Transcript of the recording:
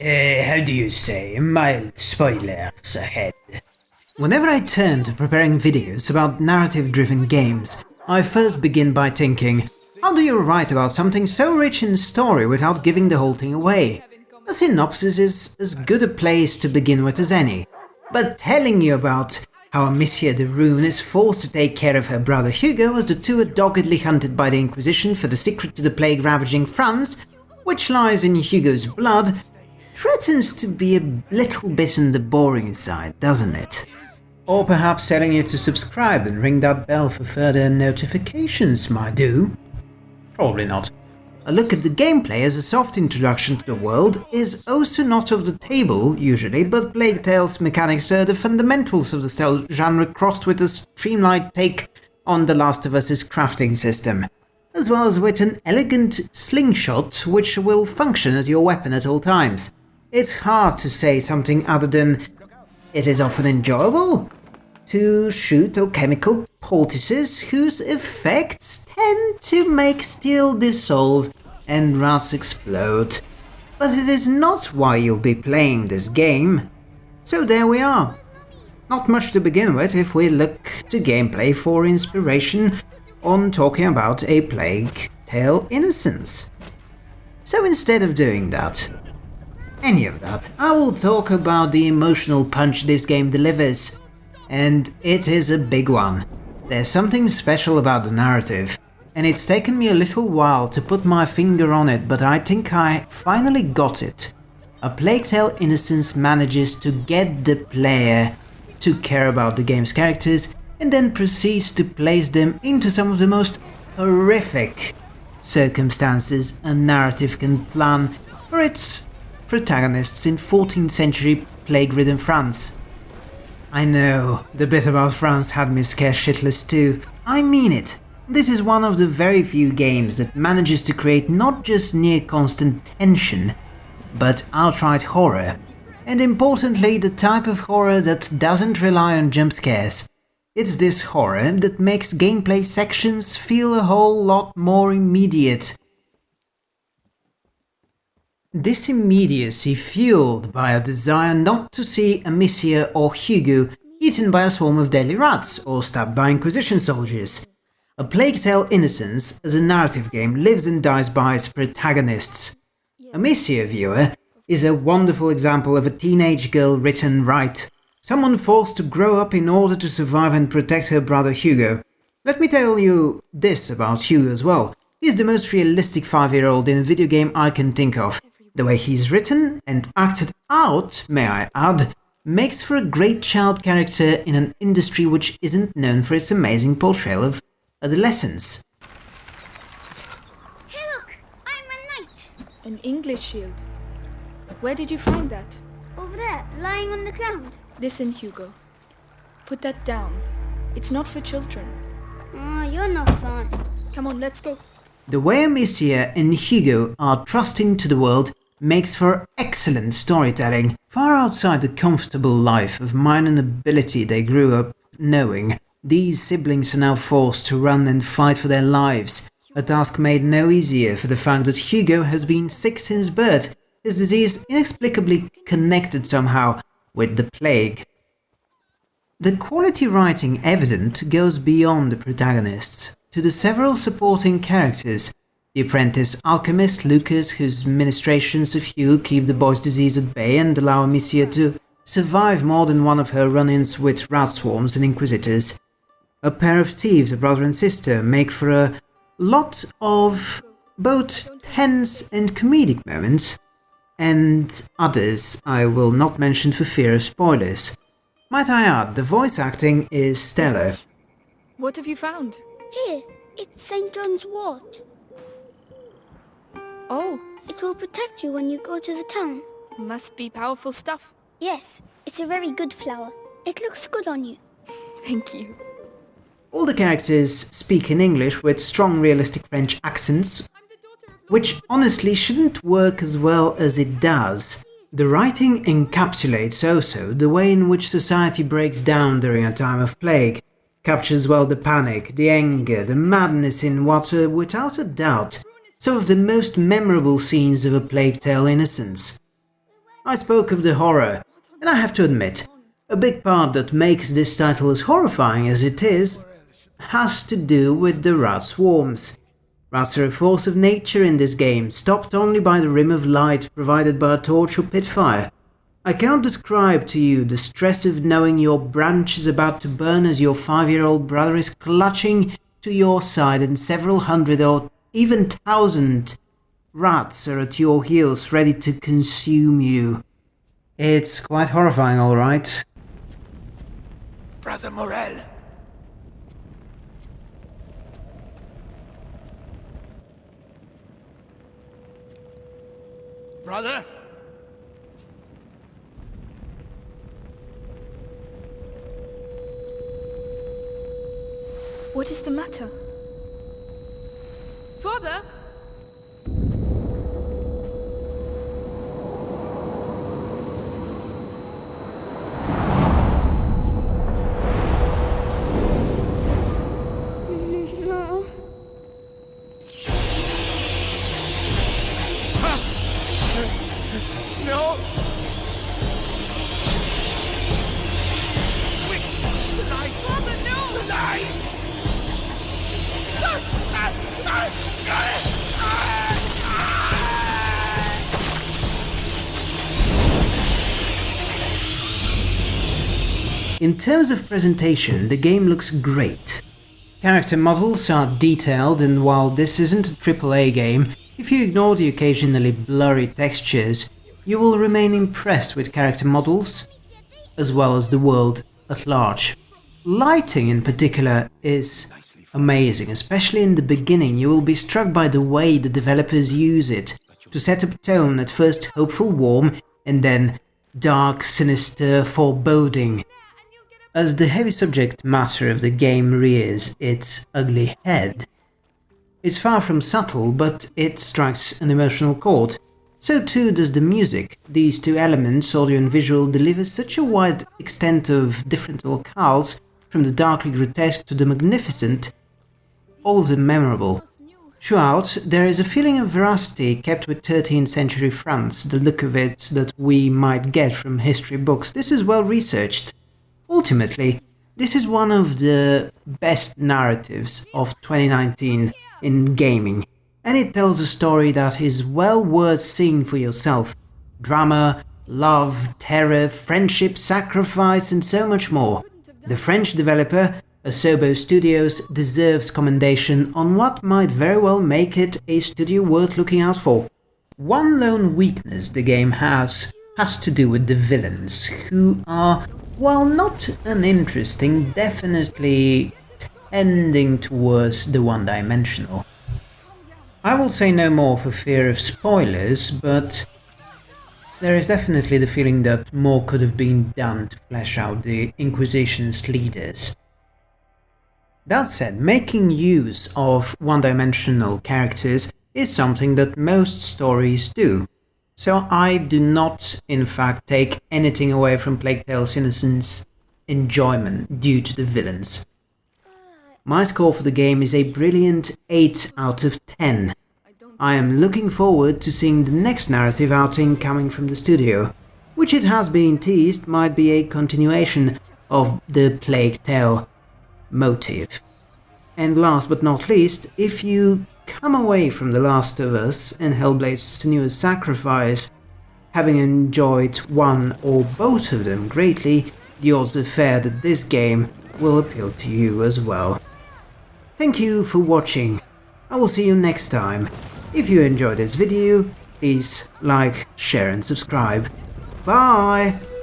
Uh, how do you say, mild spoilers ahead. Whenever I turn to preparing videos about narrative-driven games, I first begin by thinking, how do you write about something so rich in story without giving the whole thing away? A synopsis is as good a place to begin with as any, but telling you about how Amicia de Rune is forced to take care of her brother Hugo as the two are doggedly hunted by the Inquisition for the secret to the plague ravaging France, which lies in Hugo's blood, threatens to be a little bit on the boring side, doesn't it? Or perhaps telling you to subscribe and ring that bell for further notifications might do. Probably not. A look at the gameplay as a soft introduction to the world is also not off the table, usually, but Plague Tale's mechanics are the fundamentals of the stealth genre crossed with a streamlined take on The Last of Us's crafting system, as well as with an elegant slingshot which will function as your weapon at all times. It's hard to say something other than it is often enjoyable to shoot alchemical poultices whose effects tend to make steel dissolve and rust explode. But it is not why you'll be playing this game. So there we are. Not much to begin with if we look to gameplay for inspiration on talking about a Plague Tale Innocence. So instead of doing that, any of that. I will talk about the emotional punch this game delivers. And it is a big one. There's something special about the narrative, and it's taken me a little while to put my finger on it, but I think I finally got it. A Plague Tale Innocence manages to get the player to care about the game's characters and then proceeds to place them into some of the most horrific circumstances a narrative can plan for its protagonists in 14th century plague-ridden France. I know, the bit about France had me scared shitless too. I mean it. This is one of the very few games that manages to create not just near constant tension, but outright horror. And importantly, the type of horror that doesn't rely on jump scares. It's this horror that makes gameplay sections feel a whole lot more immediate this immediacy fueled by a desire not to see Amicia or Hugo eaten by a swarm of deadly rats or stabbed by Inquisition soldiers. A Plague Tale Innocence as a narrative game lives and dies by its protagonists. Amicia, viewer, is a wonderful example of a teenage girl written right. Someone forced to grow up in order to survive and protect her brother Hugo. Let me tell you this about Hugo as well. He's the most realistic 5-year-old in a video game I can think of. The way he's written and acted out, may I add, makes for a great child character in an industry which isn't known for its amazing portrayal of adolescence. Hey look! I'm a knight! An English shield. Where did you find that? Over there, lying on the ground. Listen, Hugo. Put that down. It's not for children. Oh, you're not fun. Come on, let's go. The way Amicia and Hugo are trusting to the world makes for excellent storytelling, far outside the comfortable life of mine and ability they grew up knowing. These siblings are now forced to run and fight for their lives, a task made no easier for the fact that Hugo has been sick since birth, his disease inexplicably connected somehow with the plague. The quality writing evident goes beyond the protagonists, to the several supporting characters the apprentice alchemist Lucas, whose ministrations of Hugo keep the boy's disease at bay and allow Amicia to survive more than one of her run-ins with rat swarms and inquisitors. A pair of thieves, a brother and sister, make for a lot of both tense and comedic moments, and others I will not mention for fear of spoilers. Might I add, the voice acting is stellar. What have you found? Here, it's St. John's wort. Oh, It will protect you when you go to the town. must be powerful stuff. Yes, it's a very good flower. It looks good on you. Thank you. All the characters speak in English with strong realistic French accents, which honestly shouldn't work as well as it does. The writing encapsulates also the way in which society breaks down during a time of plague, captures well the panic, the anger, the madness in what are, without a doubt, some of the most memorable scenes of A Plague Tale Innocence. I spoke of the horror, and I have to admit, a big part that makes this title as horrifying as it is has to do with the rat swarms. Rats are a force of nature in this game, stopped only by the rim of light provided by a torch or pit fire. I can't describe to you the stress of knowing your branch is about to burn as your five-year-old brother is clutching to your side and several hundred or even thousand rats are at your heels ready to consume you. It's quite horrifying, alright. Brother Morel. Brother? What is the matter? Further, In terms of presentation, the game looks great. Character models are detailed and while this isn't a AAA game, if you ignore the occasionally blurry textures, you will remain impressed with character models, as well as the world at large. Lighting in particular is amazing, especially in the beginning you will be struck by the way the developers use it to set up tone at first hopeful warm and then dark, sinister, foreboding. As the heavy subject matter of the game rears its ugly head, it's far from subtle, but it strikes an emotional chord. So too does the music. These two elements, audio and visual, deliver such a wide extent of different locales, from the darkly grotesque to the magnificent, all of them memorable. Throughout, there is a feeling of veracity kept with 13th century France, the look of it that we might get from history books. This is well researched. Ultimately, this is one of the best narratives of 2019 in gaming, and it tells a story that is well worth seeing for yourself. Drama, love, terror, friendship, sacrifice, and so much more. The French developer, Asobo Studios, deserves commendation on what might very well make it a studio worth looking out for. One lone weakness the game has has to do with the villains, who are, while not uninteresting, definitely tending towards the one-dimensional. I will say no more for fear of spoilers, but there is definitely the feeling that more could have been done to flesh out the Inquisition's leaders. That said, making use of one-dimensional characters is something that most stories do, so I do not, in fact, take anything away from Plague Tale's innocence enjoyment due to the villains. My score for the game is a brilliant 8 out of 10. I am looking forward to seeing the next narrative outing coming from the studio, which it has been teased might be a continuation of the Plague Tale motive. And last but not least, if you come away from The Last of Us and Hellblade's Senua's Sacrifice having enjoyed one or both of them greatly, the odds are fair that this game will appeal to you as well. Thank you for watching. I will see you next time. If you enjoyed this video, please like, share and subscribe. Bye!